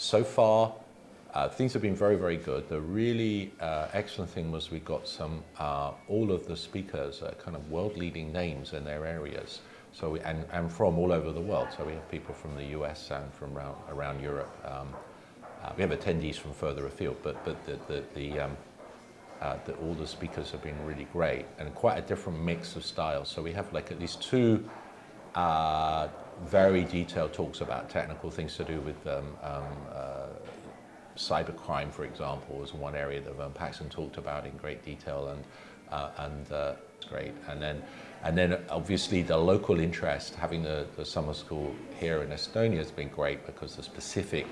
so far, uh, things have been very, very good. The really uh, excellent thing was we got some, uh, all of the speakers are kind of world-leading names in their areas. So we, and, and from all over the world. So we have people from the US and from around, around Europe. Um, uh, we have attendees from further afield, but, but the, the, the, um, uh, the, all the speakers have been really great and quite a different mix of styles. So we have like at least two uh, very detailed talks about technical things to do with um, um, uh, cybercrime, for example, was one area that Vern Paxson talked about in great detail, and uh, and uh, great. And then and then obviously the local interest, having the, the summer school here in Estonia has been great because the specific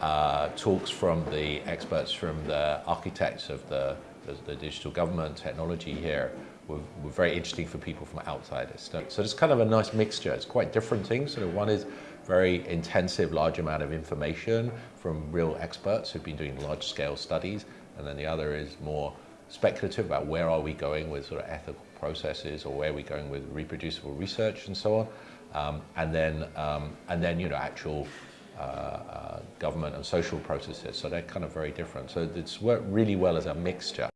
uh, talks from the experts from the architects of the, the, the digital government technology here were, were, very interesting for people from outside Estonia. So it's kind of a nice mixture. It's quite different things. So one is very intensive, large amount of information from real experts who've been doing large scale studies. And then the other is more speculative about where are we going with sort of ethical processes or where are we going with reproducible research and so on. Um, and then, um, and then, you know, actual uh, uh, government and social processes. So they're kind of very different. So it's worked really well as a mixture.